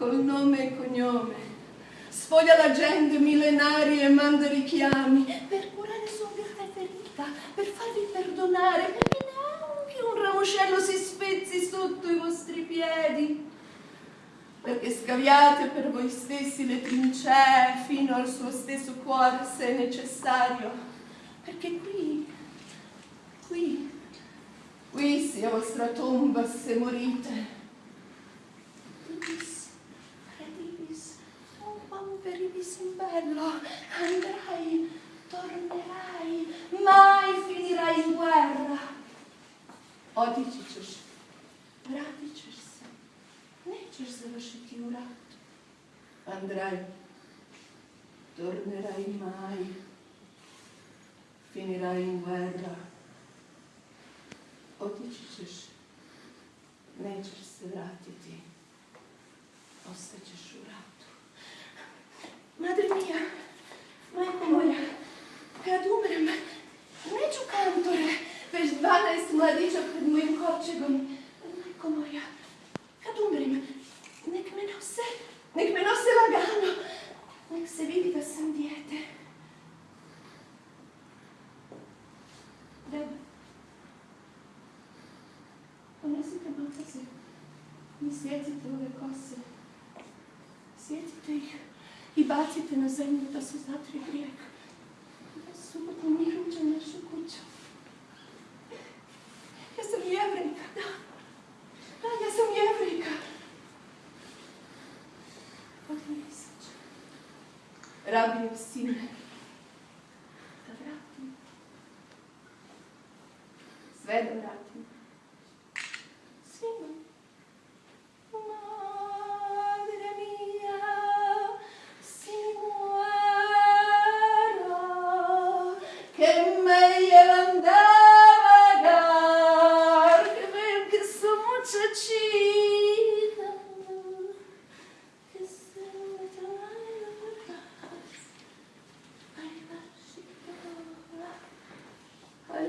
col nome e cognome, sfoglia la gente millenaria e manda richiami. Per curare sua virtà ferita, per farvi perdonare, perché neanche un ramoscello si spezzi sotto i vostri piedi, perché scaviate per voi stessi le trincee fino al suo stesso cuore se necessario, perché qui, qui, qui sia vostra tomba se morite, peribis in bello, andrai, tornerai, mai finirai in guerra. Odićeš, vratit ćeš se, nećeš završiti u ratu. Andrai, tornerai mai, finirai in guerra. Otići ćeš, nećeš se vratiti, ostaćeš u ratu. Nek me nose lagano, nek se vidi da sam dijete. Deba, ponesite mataze i sjecite ove kose. Sjetite ih i bacite na zemlju da se zatri grijeh. nikako ne. Rabio si me da vratim. Sve da vratim.